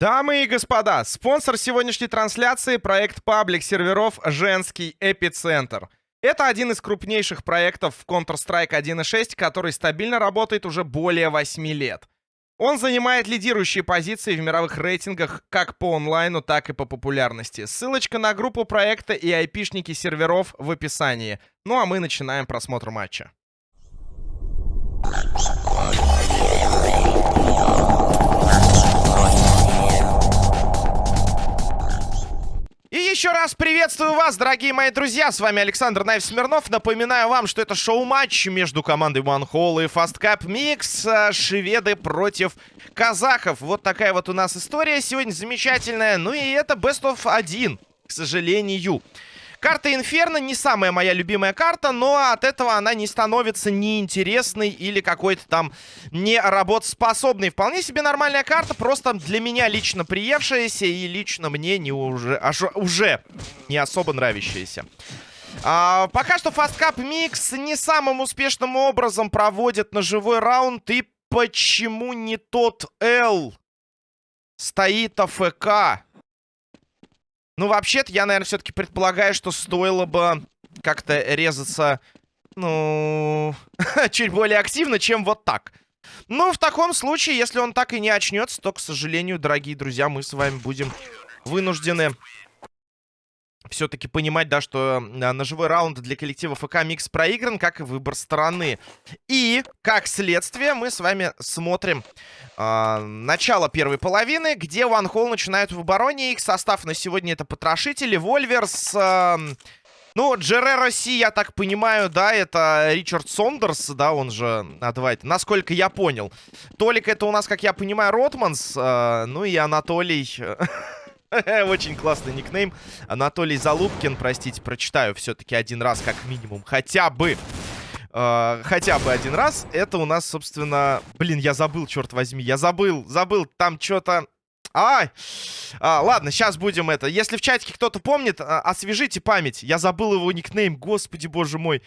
Дамы и господа, спонсор сегодняшней трансляции — проект паблик серверов «Женский эпицентр». Это один из крупнейших проектов в Counter-Strike 1.6, который стабильно работает уже более 8 лет. Он занимает лидирующие позиции в мировых рейтингах как по онлайну, так и по популярности. Ссылочка на группу проекта и айпишники серверов в описании. Ну а мы начинаем просмотр матча. И еще раз приветствую вас, дорогие мои друзья. С вами Александр Найв Смирнов. Напоминаю вам, что это шоу-матч между командой Hole и Fast Cup Mix. Шведы против казахов. Вот такая вот у нас история сегодня замечательная. Ну и это Best of 1, к сожалению. Карта Инферно не самая моя любимая карта, но от этого она не становится неинтересной или какой-то там не работоспособной. Вполне себе нормальная карта, просто для меня лично приевшаяся и лично мне не уже, аж, уже не особо нравящаяся. А, пока что Cup Mix не самым успешным образом проводит на живой раунд. И почему не тот L стоит АФК? Ну, вообще-то, я, наверное, все-таки предполагаю, что стоило бы как-то резаться, ну, чуть более активно, чем вот так. Ну, в таком случае, если он так и не очнется, то, к сожалению, дорогие друзья, мы с вами будем вынуждены все-таки понимать, да, что ножевой раунд для коллектива ФК Микс проигран, как и выбор стороны. И, как следствие, мы с вами смотрим э, начало первой половины, где Ван Холл начинают в обороне. Их состав на сегодня это Потрошители, Вольверс... Э, ну, Джерера Си, я так понимаю, да, это Ричард Сондерс, да, он же, давайте, насколько я понял. Толик это у нас, как я понимаю, Ротманс, э, ну и Анатолий... Очень классный никнейм. Анатолий Залубкин, простите, прочитаю все-таки один раз как минимум. Хотя бы. Э, хотя бы один раз. Это у нас, собственно... Блин, я забыл, черт возьми. Я забыл, забыл. Там что-то... Ай! А, ладно, сейчас будем это. Если в чатике кто-то помнит, а, освежите память. Я забыл его никнейм, господи боже мой.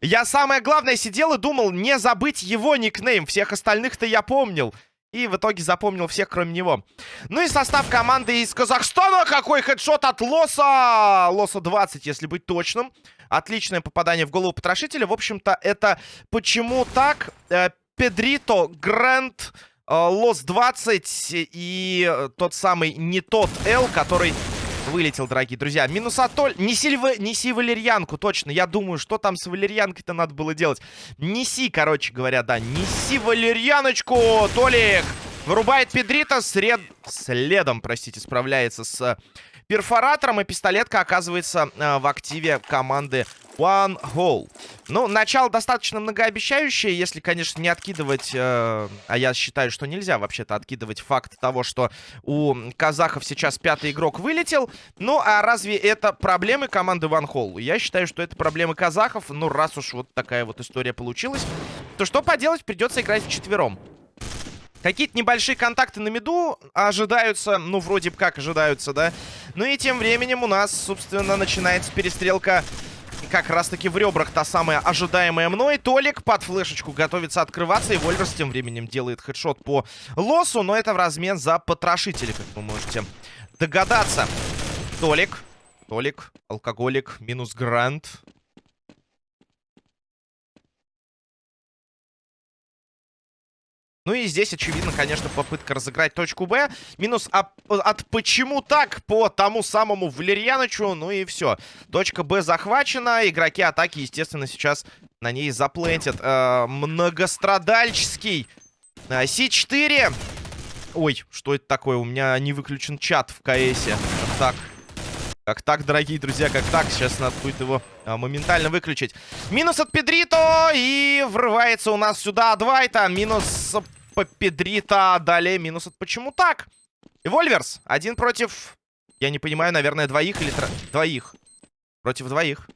Я самое главное сидел и думал не забыть его никнейм. Всех остальных-то я помнил. И в итоге запомнил всех, кроме него. Ну и состав команды из Казахстана. Какой хедшот от Лоса! Лоса 20, если быть точным. Отличное попадание в голову потрошителя. В общем-то, это почему так? Э, Педрито, Грэнд, э, Лос 20 и э, тот самый не тот Л, который Вылетел, дорогие друзья. Минус от Толь. Неси, неси валерьянку, точно. Я думаю, что там с валерьянкой-то надо было делать. Неси, короче говоря, да. Неси валерьяночку, Толик. Вырубает Педрита. Сред... Следом, простите, справляется с перфоратором. И пистолетка оказывается э, в активе команды One Hole. Ну, начало достаточно многообещающее, если, конечно, не откидывать... Э, а я считаю, что нельзя вообще-то откидывать факт того, что у казахов сейчас пятый игрок вылетел. Ну, а разве это проблемы команды One Hole? Я считаю, что это проблемы казахов. Ну, раз уж вот такая вот история получилась, то что поделать, придется играть в четвером. Какие-то небольшие контакты на миду ожидаются, ну, вроде бы как ожидаются, да? Ну и тем временем у нас, собственно, начинается перестрелка как раз-таки в ребрах та самая ожидаемая мной. Толик под флешечку готовится открываться. И Вольверс тем временем делает хедшот по лосу. Но это в размен за потрошители, как вы можете догадаться. Толик. Толик. Алкоголик. Минус Грант. Ну и здесь, очевидно, конечно, попытка разыграть точку Б. Минус от, от почему так по тому самому Валерьянычу. Ну и все. Точка Б захвачена. Игроки атаки, естественно, сейчас на ней заплентят. Э, многострадальческий. Э, С4. Ой, что это такое? У меня не выключен чат в КСе. Так? Как так, дорогие друзья, как так? Сейчас надо будет его а, моментально выключить. Минус от Педрито. И врывается у нас сюда Двайта. Минус по Педрита. Далее минус от почему так? Вольверс. Один против... Я не понимаю, наверное, двоих или тро... двоих. Против двоих.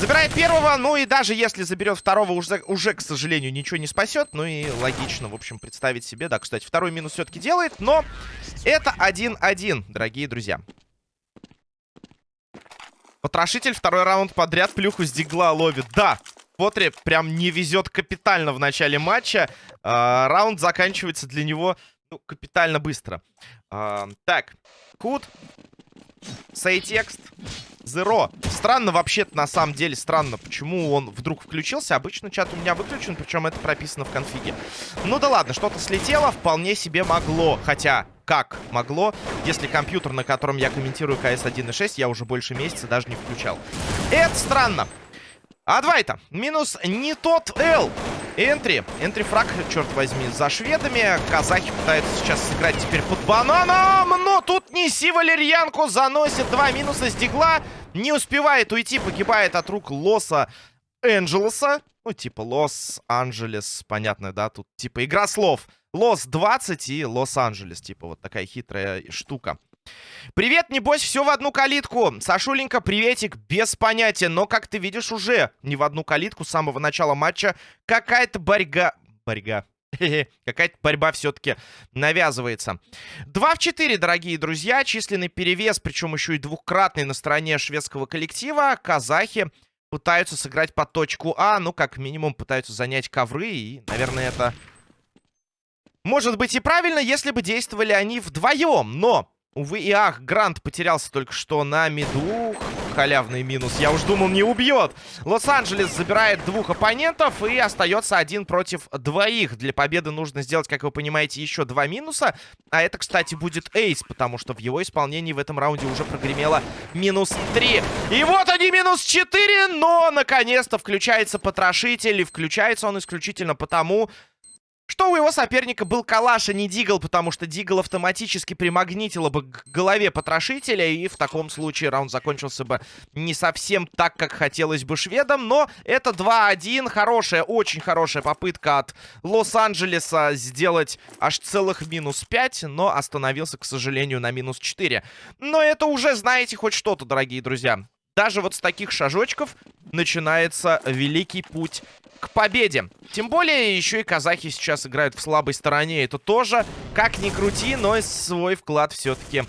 Забирает первого, ну и даже если заберет второго, уже, уже, к сожалению, ничего не спасет. Ну и логично, в общем, представить себе. Да, кстати, второй минус все-таки делает, но это 1-1, дорогие друзья. Потрошитель второй раунд подряд плюху с дигла ловит. Да, Потре прям не везет капитально в начале матча. Э, раунд заканчивается для него ну, капитально быстро. А, так, Кут, Say текст. Zero. Странно вообще-то, на самом деле, странно, почему он вдруг включился. Обычно чат у меня выключен, причем это прописано в конфиге. Ну да ладно, что-то слетело, вполне себе могло. Хотя, как могло, если компьютер, на котором я комментирую КС 1.6, я уже больше месяца даже не включал. Это странно. Адвайта. Минус не тот Л. Энтри. Энтри фраг, черт возьми, за шведами. Казахи пытаются сейчас сыграть теперь под бананом. Но тут неси валерьянку. Заносит два минуса с дигла. Не успевает уйти. Погибает от рук Лоса Энджелеса. Ну, типа Лос-Анджелес. Понятно, да? Тут типа игра слов. Лос-20 и Лос-Анджелес. Типа вот такая хитрая штука. Привет, небось, все в одну калитку. Сашуленька, приветик, без понятия. Но, как ты видишь, уже не в одну калитку с самого начала матча. Какая-то борьба... Борьба. Какая-то борьба все-таки навязывается. 2 в 4, дорогие друзья. Численный перевес, причем еще и двукратный на стороне шведского коллектива. Казахи пытаются сыграть по точку А. Ну, как минимум, пытаются занять ковры. И, наверное, это... Может быть и правильно, если бы действовали они вдвоем. Но Увы и ах, Грант потерялся только что на миду. Халявный минус. Я уж думал, не убьет. Лос-Анджелес забирает двух оппонентов и остается один против двоих. Для победы нужно сделать, как вы понимаете, еще два минуса. А это, кстати, будет эйс, потому что в его исполнении в этом раунде уже прогремело минус три. И вот они, минус четыре, но, наконец-то, включается потрошитель. И включается он исключительно потому, что у его соперника был калаш, а не дигл, потому что дигл автоматически примагнитило бы к голове потрошителя, и в таком случае раунд закончился бы не совсем так, как хотелось бы шведам, но это 2-1, хорошая, очень хорошая попытка от Лос-Анджелеса сделать аж целых минус 5, но остановился, к сожалению, на минус 4. Но это уже, знаете, хоть что-то, дорогие друзья. Даже вот с таких шажочков начинается великий путь к победе. Тем более, еще и казахи сейчас играют в слабой стороне. Это тоже, как ни крути, но свой вклад все-таки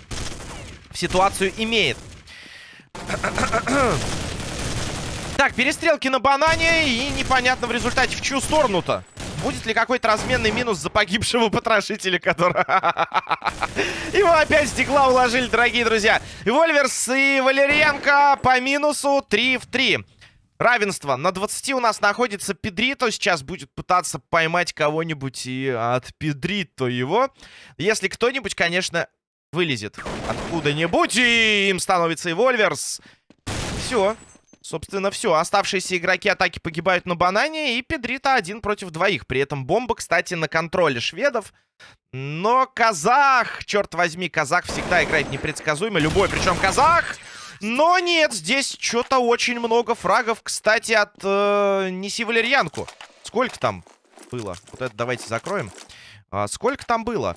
в ситуацию имеет. Так, перестрелки на банане, и непонятно в результате в чью сторону-то. Будет ли какой-то разменный минус за погибшего потрошителя, который... Его опять стекла уложили, дорогие друзья. Вольверс и Валерьянка по минусу 3 в 3. Равенство. На 20 у нас находится Педрито. Сейчас будет пытаться поймать кого-нибудь и от Педрито его. Если кто-нибудь, конечно, вылезет откуда-нибудь, и им становится и Вольверс. Все. Собственно, все. Оставшиеся игроки атаки погибают на банане, и Педрита один против двоих. При этом бомба, кстати, на контроле шведов. Но казах, черт возьми, казах всегда играет непредсказуемо. Любой, причем казах... Но нет, здесь что-то очень много фрагов, кстати, от э, Неси Валерьянку. Сколько там было? Вот это давайте закроем. А, сколько там было?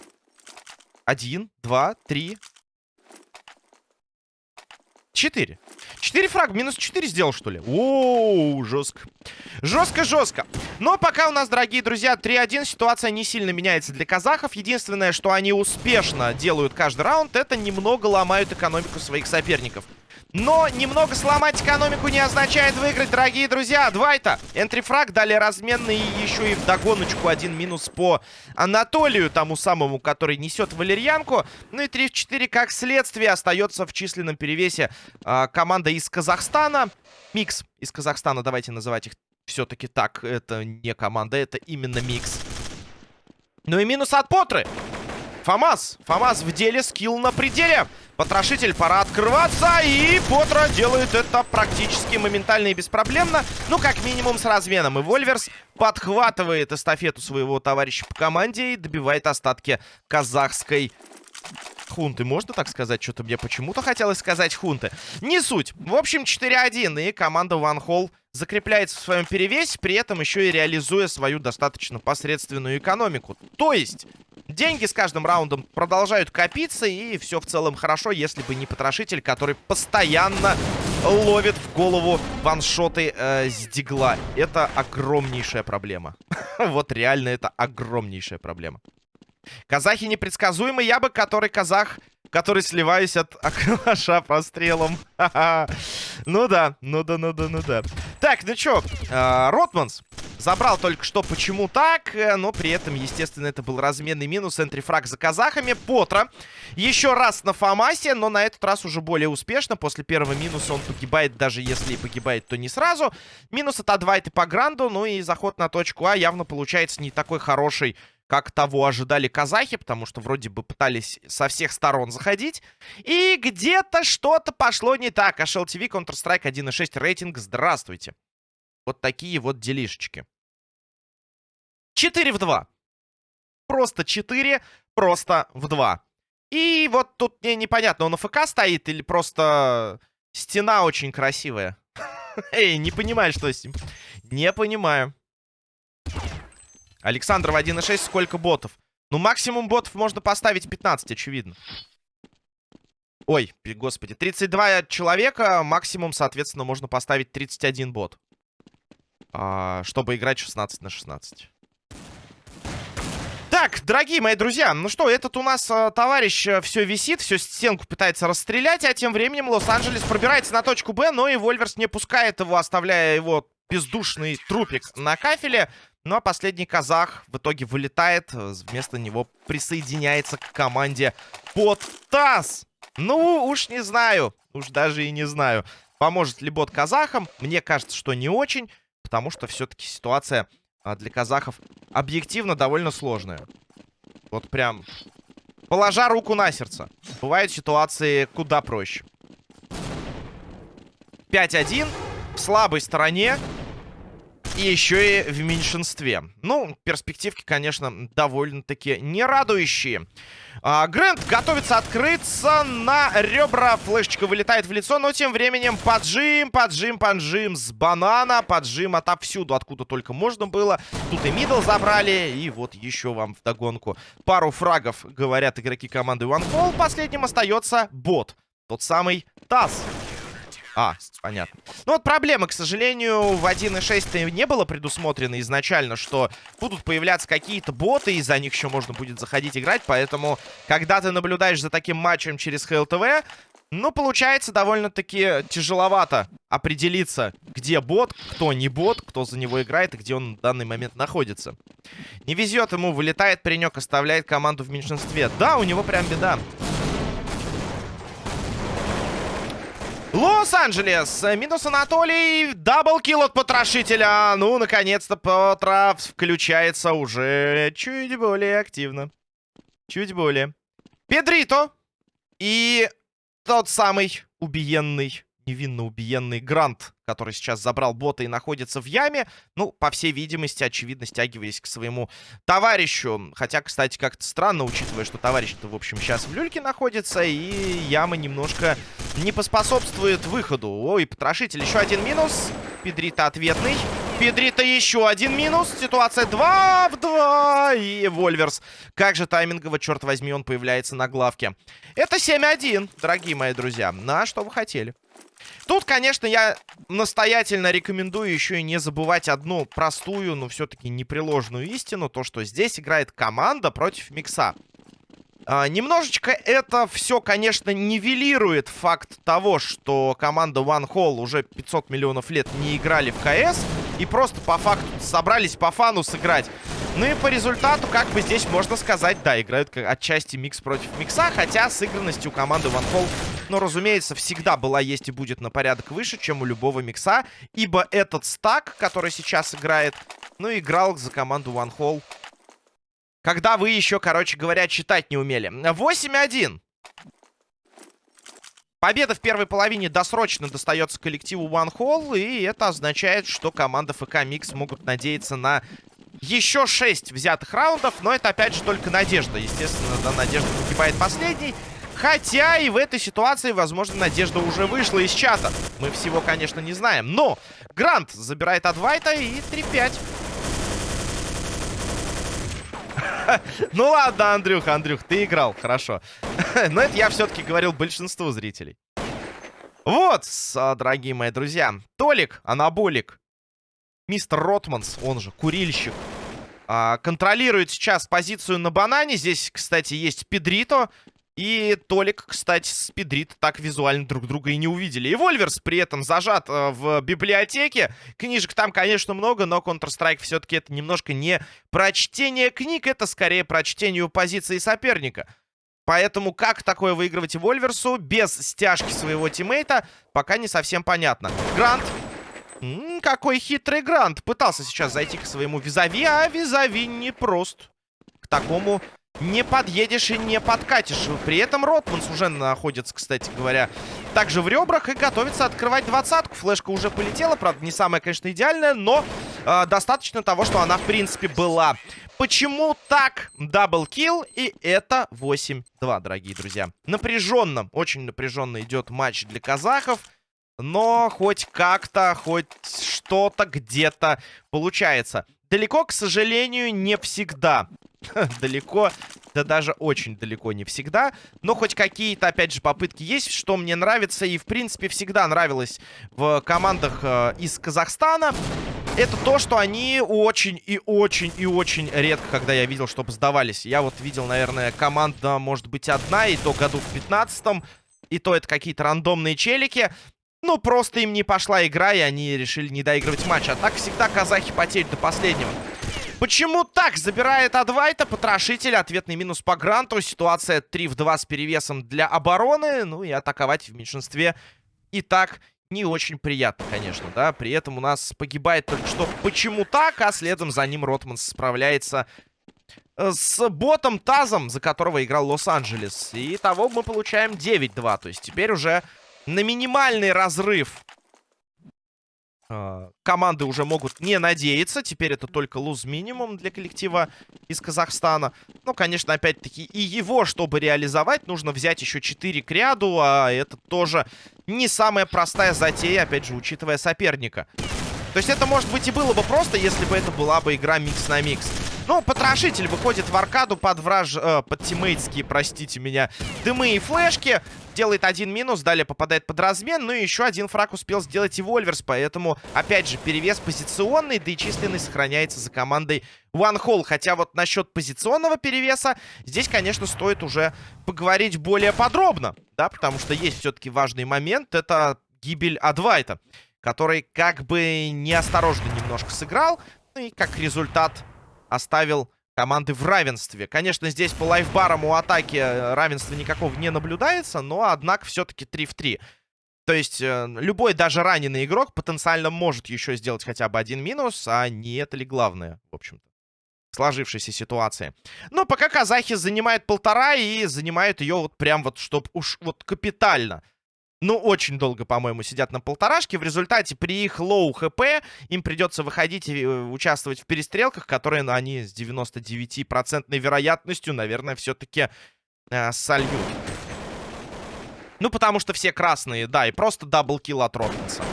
Один, два, три, четыре. Четыре фрага, минус четыре сделал, что ли? Оу, жестко. Жестко-жестко. Но пока у нас, дорогие друзья, 3-1. Ситуация не сильно меняется для казахов. Единственное, что они успешно делают каждый раунд, это немного ломают экономику своих соперников. Но немного сломать экономику не означает выиграть, дорогие друзья. Двайта, энтрифраг, далее разменный и еще и в догоночку один минус по Анатолию, тому самому, который несет валерьянку. Ну и 3 в 4 как следствие остается в численном перевесе э, команда из Казахстана. Микс из Казахстана, давайте называть их все-таки так. Это не команда, это именно микс. Ну и минус от Потры. Фамас. Фамас в деле, скилл на пределе. Потрошитель, пора открываться. И Потро делает это практически моментально и беспроблемно. Ну, как минимум с разменом. И Вольверс подхватывает эстафету своего товарища по команде и добивает остатки казахской хунты. Можно так сказать? Что-то мне почему-то хотелось сказать хунты. Не суть. В общем, 4-1. И команда One Hall закрепляется в своем перевесе, при этом еще и реализуя свою достаточно посредственную экономику. То есть, деньги с каждым раундом продолжают копиться, и все в целом хорошо, если бы не потрошитель, который постоянно ловит в голову ваншоты э, с дигла. Это огромнейшая проблема. Вот реально это огромнейшая проблема. Казахи непредсказуемы. Я бы, который казах, который сливаюсь от Аклаша прострелом. ну да, ну да, ну да, ну да. Так, ну чё, э, Ротманс Забрал только что почему так, э, но при этом, естественно, это был разменный минус. Энтрифраг за казахами. Потра еще раз на Фомасе, но на этот раз уже более успешно. После первого минуса он погибает, даже если и погибает, то не сразу. Минус от Адвайты по гранду, ну и заход на точку А явно получается не такой хороший, как того ожидали казахи, потому что вроде бы пытались со всех сторон заходить. И где-то что-то пошло не так. HL TV, Counter-Strike 1.6 рейтинг, здравствуйте. Вот такие вот делишечки. 4 в 2. Просто 4, просто в 2. И вот тут мне непонятно, он АФК стоит или просто стена очень красивая. Эй, не понимаю, что с ним. Не понимаю. Александр в 1.6 сколько ботов? Ну, максимум ботов можно поставить 15, очевидно. Ой, господи. 32 человека, максимум, соответственно, можно поставить 31 бот. А, чтобы играть 16 на 16. Так, дорогие мои друзья, ну что, этот у нас э, товарищ э, все висит, все стенку пытается расстрелять, а тем временем Лос-Анджелес пробирается на точку Б, но и Вольверс не пускает его, оставляя его бездушный трупик на кафеле. Ну а последний казах в итоге вылетает, вместо него присоединяется к команде под ТАСС. Ну, уж не знаю, уж даже и не знаю, поможет ли бот казахам. Мне кажется, что не очень, потому что все-таки ситуация а для казахов объективно довольно сложная. Вот прям положа руку на сердце. Бывают ситуации куда проще. 5-1 в слабой стороне. И еще и в меньшинстве. Ну, перспективки, конечно, довольно-таки не радующие. А, Грэнд готовится открыться на ребра. Флешечка вылетает в лицо, но тем временем поджим, поджим, поджим с банана. Поджим отовсюду, откуда только можно было. Тут и мидл забрали. И вот еще вам вдогонку пару фрагов, говорят игроки команды OneFall. Последним остается бот. Тот самый ТАСС. А, понятно. Ну вот проблема, к сожалению, в 1.6 не было предусмотрено изначально, что будут появляться какие-то боты, и за них еще можно будет заходить играть, поэтому, когда ты наблюдаешь за таким матчем через ХЛТВ, ну, получается довольно-таки тяжеловато определиться, где бот, кто не бот, кто за него играет и где он в данный момент находится. Не везет ему, вылетает паренек, оставляет команду в меньшинстве. Да, у него прям беда. Лос-Анджелес. Минус Анатолий. Даблкил от потрошителя. Ну, наконец-то Потра включается уже чуть более активно. Чуть более. Педрито. И тот самый убиенный невинно убиенный Грант, который сейчас забрал бота и находится в яме. Ну, по всей видимости, очевидно, стягиваясь к своему товарищу. Хотя, кстати, как-то странно, учитывая, что товарищ-то, в общем, сейчас в люльке находится. И яма немножко не поспособствует выходу. Ой, потрошитель, еще один минус. Педрита ответный. Педрита еще один минус. Ситуация 2 в 2. И Вольверс. Как же таймингово, черт возьми, он появляется на главке. Это 7-1, дорогие мои друзья. На что вы хотели? Тут, конечно, я настоятельно рекомендую еще и не забывать одну простую, но все-таки непреложную истину. То, что здесь играет команда против микса. А, немножечко это все, конечно, нивелирует факт того, что команда One Hall уже 500 миллионов лет не играли в КС. И просто по факту собрались по фану сыграть. Ну и по результату, как бы здесь можно сказать, да, играют отчасти микс против микса. Хотя сыгранность у команды One Hall но, разумеется, всегда была, есть и будет на порядок выше, чем у любого микса. Ибо этот стак, который сейчас играет, ну, играл за команду One Hall. Когда вы еще, короче говоря, читать не умели. 8-1. Победа в первой половине досрочно достается коллективу One Hall, и это означает, что команда ФК Микс могут надеяться на еще 6 взятых раундов, но это опять же только надежда. Естественно, да, надежда погибает последней. Хотя и в этой ситуации, возможно, Надежда уже вышла из чата. Мы всего, конечно, не знаем. Но Грант забирает от Вайта и 3-5. Ну ладно, Андрюх, Андрюх, ты играл, хорошо. Но это я все-таки говорил большинству зрителей. Вот, а, дорогие мои друзья, Толик, анаболик, мистер Ротманс, он же курильщик, а, контролирует сейчас позицию на банане. Здесь, кстати, есть Педрито. И Толик, кстати, с Педрит так визуально друг друга и не увидели. И Вольверс при этом зажат э, в библиотеке. Книжек там, конечно, много, но Counter-Strike все-таки это немножко не прочтение книг, это скорее прочтение позиции соперника. Поэтому как такое выигрывать Вольверсу без стяжки своего тиммейта, пока не совсем понятно. Грант. М -м, какой хитрый Грант. Пытался сейчас зайти к своему Визави, а Визави не прост. К такому не подъедешь и не подкатишь. При этом Ротманс уже находится, кстати говоря, также в ребрах и готовится открывать двадцатку. Флешка уже полетела, правда, не самая, конечно, идеальная, но э, достаточно того, что она, в принципе, была. Почему так? Даблкил, и это 8-2, дорогие друзья. Напряженно, очень напряженно идет матч для казахов. Но хоть как-то, хоть что-то где-то получается. Далеко, к сожалению, не всегда. далеко, да даже очень далеко не всегда. Но хоть какие-то, опять же, попытки есть, что мне нравится и, в принципе, всегда нравилось в командах э, из Казахстана. Это то, что они очень и очень и очень редко, когда я видел, чтобы сдавались. Я вот видел, наверное, команда, может быть, одна, и то году в 15-м. И то это какие-то рандомные челики. Ну, просто им не пошла игра, и они решили не доигрывать матч. А так всегда казахи потеют до последнего. Почему так? Забирает Адвайта, потрошитель, ответный минус по гранту. Ситуация 3 в 2 с перевесом для обороны. Ну и атаковать в меньшинстве и так не очень приятно, конечно, да. При этом у нас погибает только что почему так, а следом за ним Ротман справляется э, с ботом Тазом, за которого играл Лос-Анджелес. И того мы получаем 9-2. То есть теперь уже на минимальный разрыв команды уже могут не надеяться. Теперь это только луз-минимум для коллектива из Казахстана. Ну, конечно, опять-таки и его, чтобы реализовать, нужно взять еще 4 к ряду. А это тоже не самая простая затея, опять же, учитывая соперника. То есть это, может быть, и было бы просто, если бы это была бы игра микс на микс. Ну, потрошитель выходит в аркаду под враж... Э, под тиммейтские, простите меня, дымы и флешки. Делает один минус, далее попадает под размен. Ну и еще один фраг успел сделать и Вольверс. Поэтому, опять же, перевес позиционный, да и численный сохраняется за командой One Hole. Хотя вот насчет позиционного перевеса здесь, конечно, стоит уже поговорить более подробно. Да, потому что есть все-таки важный момент. Это гибель Адвайта, который как бы неосторожно немножко сыграл. Ну и как результат оставил команды в равенстве. Конечно, здесь по lifebar ам у атаки э, равенства никакого не наблюдается, но, однако, все-таки 3 в 3. То есть, э, любой даже раненый игрок потенциально может еще сделать хотя бы один минус, а не это ли главное, в общем-то, сложившейся ситуации. Но пока казахи занимают полтора и занимают ее вот прям вот, чтобы уж вот капитально ну, очень долго, по-моему, сидят на полторашке. В результате при их low HP им придется выходить и э, участвовать в перестрелках, которые ну, они с 99% вероятностью, наверное, все-таки э, сольют. Ну, потому что все красные, да, и просто double kill от Ротманса.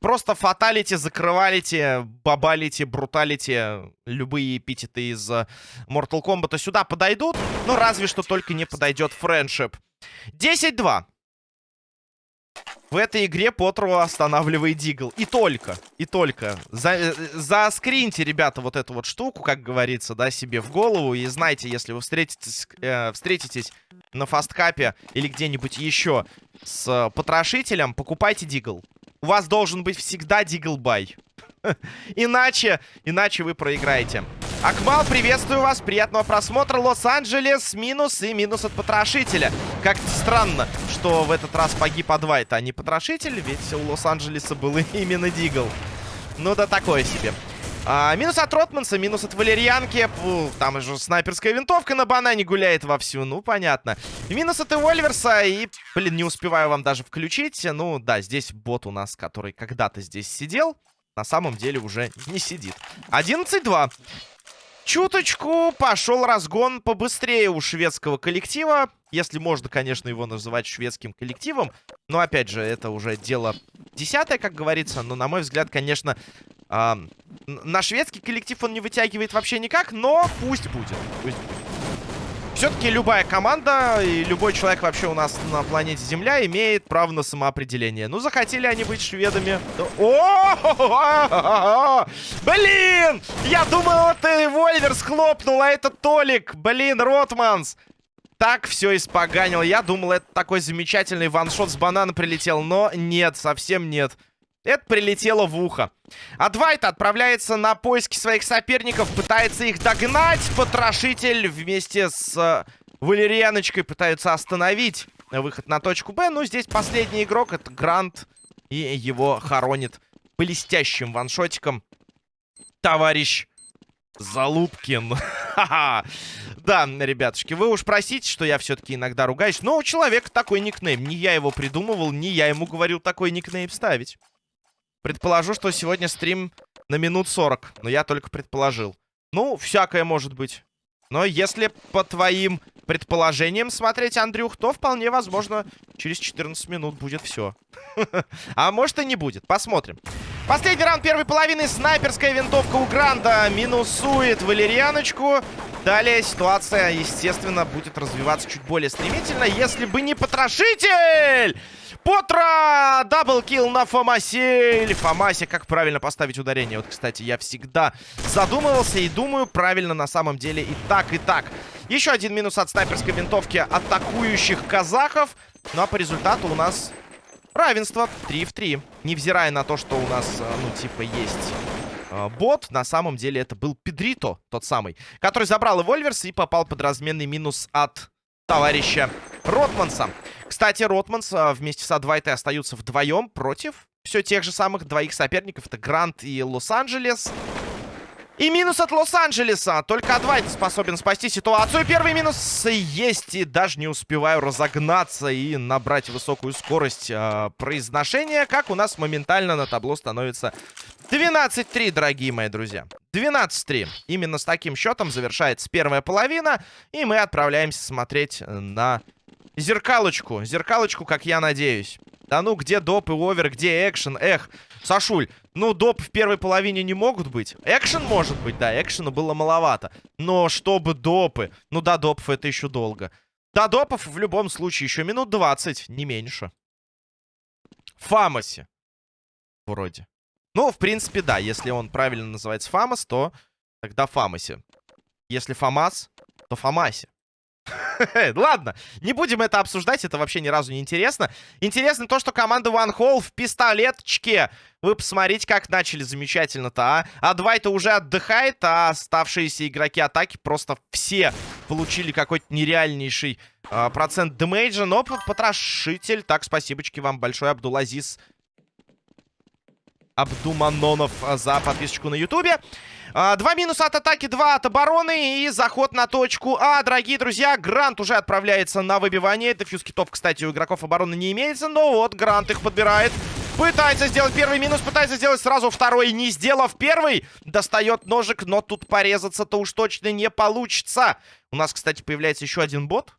Просто fatality, закрывалити, babality, brutality, любые эпитеты из э, Mortal Kombat сюда подойдут. Ну, разве что только не подойдет friendship. 10-2. В этой игре Потру останавливает Дигл. И только, и только. За, э, заскриньте, ребята, вот эту вот штуку, как говорится, да, себе в голову. И знайте, если вы встретитесь, э, встретитесь на фасткапе или где-нибудь еще с потрошителем, покупайте Дигл. У вас должен быть всегда Дигл Бай. Иначе, иначе вы проиграете. Акмал, приветствую вас. Приятного просмотра. Лос-Анджелес. Минус и минус от потрошителя. Как-то странно, что в этот раз погиб Адвайт, а не потрошитель. Ведь у Лос-Анджелеса был именно Дигл. Ну да такое себе. А, минус от Ротманса, минус от Валерьянки. Фу, там же снайперская винтовка на банане гуляет вовсю. Ну, понятно. Минус от Эвольверса. И, блин, не успеваю вам даже включить. Ну, да, здесь бот у нас, который когда-то здесь сидел. На самом деле уже не сидит. 11-2 чуточку пошел разгон побыстрее у шведского коллектива. Если можно, конечно, его называть шведским коллективом. Но, опять же, это уже дело десятое, как говорится. Но, на мой взгляд, конечно, э, на шведский коллектив он не вытягивает вообще никак. Но пусть будет. Пусть будет. Все-таки любая команда и любой человек вообще у нас на планете Земля имеет право на самоопределение. Ну, захотели они быть шведами. О! Блин! Я думал, ты Вольвер схлопнул, а это Толик. Блин, Ротманс. Так все испоганил. Я думал, это такой замечательный ваншот с банана прилетел, но нет, совсем нет. Это прилетело в ухо. Адвайт отправляется на поиски своих соперников, пытается их догнать. Потрошитель вместе с э, Валерьяночкой пытаются остановить выход на точку Б. Ну, здесь последний игрок, это Грант, и его хоронит блестящим ваншотиком товарищ Залупкин. да, ребятушки, вы уж простите, что я все-таки иногда ругаюсь, но у человека такой никнейм. Не я его придумывал, не я ему говорил такой никнейм ставить. Предположу, что сегодня стрим на минут 40, но я только предположил. Ну, всякое может быть. Но если по твоим предположениям смотреть, Андрюх, то вполне возможно через 14 минут будет все. А может и не будет. Посмотрим. Последний раунд первой половины. Снайперская винтовка у Гранда минусует Валерьяночку. Далее ситуация, естественно, будет развиваться чуть более стремительно, если бы не потрошитель! Потра! Даблкил на Фомасе. Или Фомасе, как правильно поставить ударение. Вот, кстати, я всегда задумывался и думаю правильно на самом деле и так, и так. Еще один минус от снайперской винтовки атакующих казахов. Ну а по результату у нас равенство 3 в 3. Невзирая на то, что у нас, э, ну, типа, есть э, бот, на самом деле это был Педрито, тот самый, который забрал Эвольверс и попал под разменный минус от товарища Ротманса. Кстати, Ротманс а, вместе с Адвайтой остаются вдвоем против все тех же самых двоих соперников. Это Грант и Лос-Анджелес. И минус от Лос-Анджелеса. Только Адвайт способен спасти ситуацию. Первый минус есть. И даже не успеваю разогнаться и набрать высокую скорость э, произношения. Как у нас моментально на табло становится 12-3, дорогие мои друзья. 12-3. Именно с таким счетом завершается первая половина. И мы отправляемся смотреть на Зеркалочку. Зеркалочку, как я надеюсь. Да ну, где доп и овер, где экшен? Эх, Сашуль, ну, доп в первой половине не могут быть. Экшен может быть, да, экшена было маловато. Но чтобы допы... Ну да, допов это еще долго. До допов в любом случае еще минут 20, не меньше. Фамосе. Вроде. Ну, в принципе, да. Если он правильно называется Фамос, то тогда Фамосе. Если Фамас, то Фамасе. Ладно, не будем это обсуждать, это вообще ни разу не интересно. Интересно то, что команда One Hole в пистолетчике. Вы посмотрите, как начали замечательно-то, а. А Двайта уже отдыхает, а оставшиеся игроки атаки просто все получили какой-то нереальнейший а, процент демейджа. Но потрошитель, так, спасибочки вам большое, Абдулазиз Абдуманонов за подписочку на ютубе. А, два минуса от атаки, два от обороны и заход на точку А. Дорогие друзья, Грант уже отправляется на выбивание. Дефьюз китов, кстати, у игроков обороны не имеется, но вот Грант их подбирает. Пытается сделать первый минус, пытается сделать сразу второй, не сделав первый. Достает ножик, но тут порезаться-то уж точно не получится. У нас, кстати, появляется еще один бот.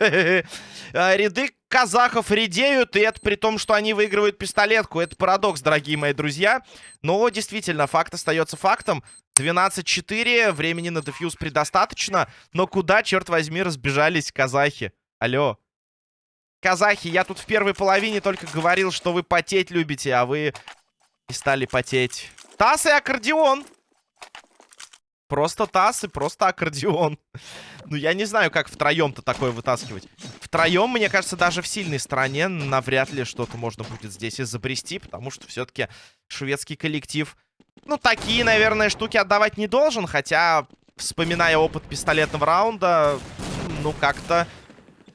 Ряды казахов редеют, и это при том, что они выигрывают пистолетку. Это парадокс, дорогие мои друзья. Но действительно, факт остается фактом. 12-4, времени на дефьюз предостаточно. Но куда, черт возьми, разбежались казахи? Алло. Казахи, я тут в первой половине только говорил, что вы потеть любите, а вы не стали потеть. Тасс и аккордеон. Просто тасс и просто аккордеон. Ну, я не знаю, как втроем-то такое вытаскивать. Втроем, мне кажется, даже в сильной стороне навряд ли что-то можно будет здесь изобрести, потому что все-таки шведский коллектив ну, такие, наверное, штуки отдавать не должен. Хотя, вспоминая опыт пистолетного раунда, ну, как-то...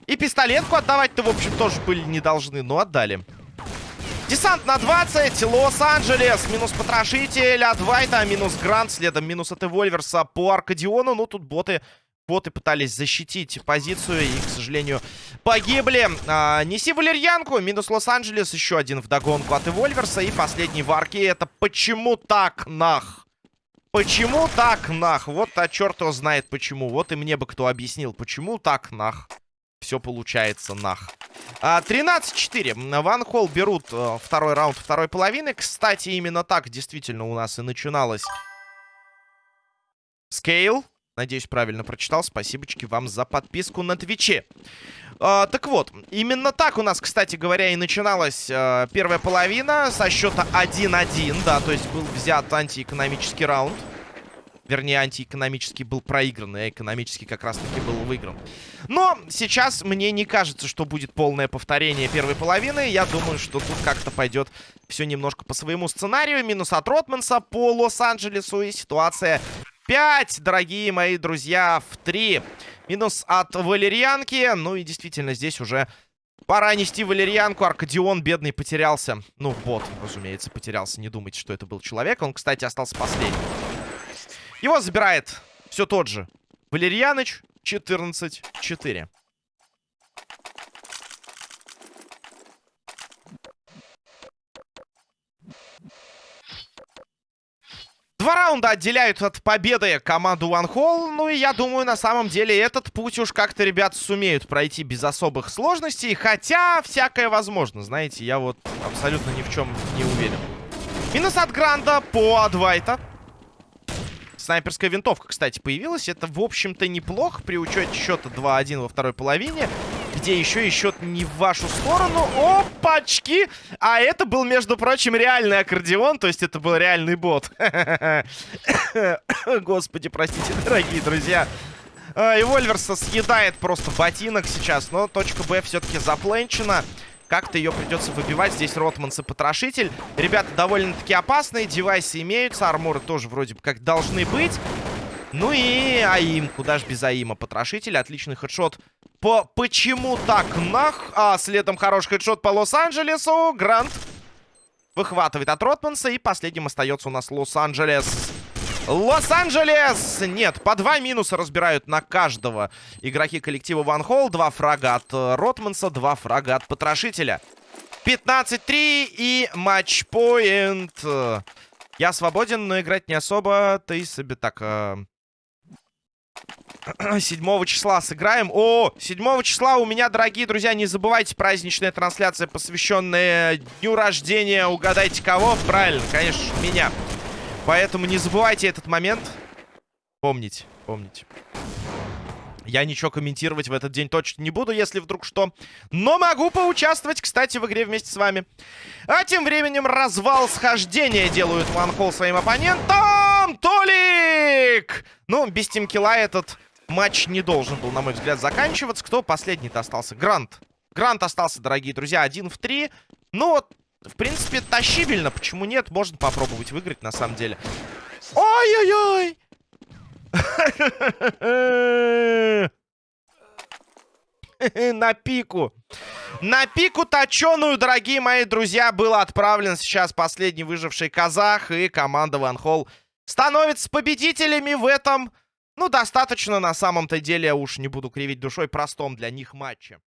И пистолетку отдавать-то, в общем, тоже были не должны, но отдали. Десант на 20. Лос-Анджелес. Минус Потрошитель от. Минус Грант. Следом минус от Эвольверса по Аркадиону. Ну, тут боты Боты пытались защитить позицию и, к сожалению, погибли. А, неси валерьянку. Минус Лос-Анджелес. Еще один вдогонку от Эвольверса. И последний в арке. Это почему так, нах? Почему так, нах? Вот а черт его знает почему. Вот и мне бы кто объяснил, почему так, нах? Все получается, нах. 13-4. А, Ван Холл берут а, второй раунд второй половины. Кстати, именно так действительно у нас и начиналось. Скейл. Надеюсь, правильно прочитал. Спасибочки вам за подписку на Твиче. А, так вот, именно так у нас, кстати говоря, и начиналась а, первая половина со счета 1-1. Да, то есть был взят антиэкономический раунд. Вернее, антиэкономический был проигран, а экономический как раз-таки был выигран. Но сейчас мне не кажется, что будет полное повторение первой половины. Я думаю, что тут как-то пойдет все немножко по своему сценарию. Минус от Ротманса по Лос-Анджелесу. И ситуация 5, дорогие мои друзья, в 3. Минус от Валерьянки. Ну и действительно, здесь уже пора нести Валерьянку. Аркадион, бедный, потерялся. Ну, бот, разумеется, потерялся. Не думайте, что это был человек. Он, кстати, остался последним. Его забирает все тот же Валерьяныч. 14-4. Два раунда отделяют от победы команду One Hall. Ну и я думаю, на самом деле этот путь уж как-то ребята сумеют пройти без особых сложностей. Хотя всякое возможно, знаете, я вот абсолютно ни в чем не уверен. Минус от Гранда по Адвайта. Снайперская винтовка, кстати, появилась. Это, в общем-то, неплохо при учете счета 2-1 во второй половине. Где еще и счет не в вашу сторону. Опачки! А это был, между прочим, реальный аккордеон. То есть это был реальный бот. Господи, простите, дорогие друзья. И Вольверса съедает просто ботинок сейчас. Но точка Б все-таки запленчена. Как-то ее придется выбивать. Здесь Ротманс и Потрошитель. Ребята довольно-таки опасные. Девайсы имеются. Арморы тоже вроде бы как должны быть. Ну и Аим. Куда ж без Аима? Потрошитель. Отличный хедшот. По почему так нах? А следом хороший хедшот по Лос-Анджелесу. Грант выхватывает от Ротманса. И последним остается у нас Лос-Анджелес. Лос-Анджелес! Нет, по два минуса разбирают на каждого игроки коллектива Ван Холл. Два фрага от э, Ротманса, два фрага от Потрошителя. 15-3 и матчпоинт. Я свободен, но играть не особо. Ты себе так... Э... 7 числа сыграем. О, 7 числа у меня, дорогие друзья, не забывайте, праздничная трансляция, посвященная дню рождения. Угадайте кого? Правильно, конечно, меня. Поэтому не забывайте этот момент. Помните, помните. Я ничего комментировать в этот день точно не буду, если вдруг что. Но могу поучаствовать, кстати, в игре вместе с вами. А тем временем развал схождения делают ванхол своим Толик! Ну, без тимкила этот матч не должен был, на мой взгляд, заканчиваться. Кто последний-то остался? Грант. Грант остался, дорогие друзья, один в три. Ну в принципе, тащибельно. Почему нет? Можно попробовать выиграть, на самом деле. Ой-ой-ой! На пику. На пику точеную, дорогие мои друзья, был отправлен сейчас последний выживший казах. И команда Ван Холл становится победителями в этом, ну, достаточно на самом-то деле, уж не буду кривить душой, простом для них матче.